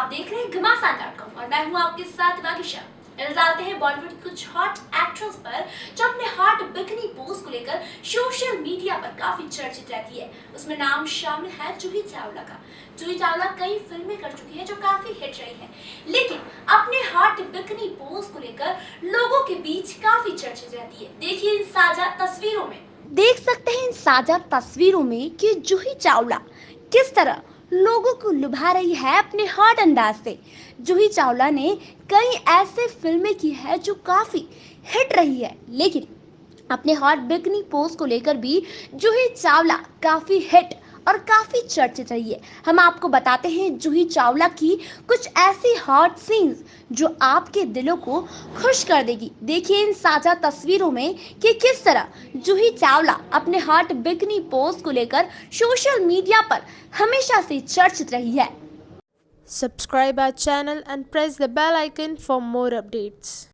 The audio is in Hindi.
और मैं हूँ आपके साथ नज़र डालते हैं बॉलीवुड कुछ हॉट एक्ट्रेस पर, जो अपने हॉट बिकनी पोज को लेकर सोशल मीडिया पर काफ़ी चर्चित रहती है। उसमें नाम शामिल है जूही चावला का। जूही चावला कई फ़िल्में कर चुकी है जो काफ़ी हिट रही है। लेकिन अपने हॉट बिकनी पोज को लेकर लोगों के बीच काफ़ी चर्चित रहती है। देखिए इन साझा तस्वीरों में। देख सकते हैं इन साझा तस्वीरों में कि जूही चावला किस तरह लोगों को लुभा रही है अपने हॉट अंदाज से। जूही चावला ने कई ऐसे फ़िल्में की है जो काफ़ी हिट रही है, लेकिन अपने हॉट बिकनी पोज को लेकर भी जूही चावला काफ़ी हिट और काफ़ी चर्चित रही है हम आपको बताते हैं जूही चावला की कुछ ऐसी हॉट सीन्स जो आपके दिलों को खुश कर देगी। देखिए इन साझा तस्वीरों में कि किस तरह जूही चावला अपने हॉट बिकनी पोज को लेकर सोशल मीडिया पर हमेशा से चर्चित रही है। Subscribe our channel and press the bell icon for more updates.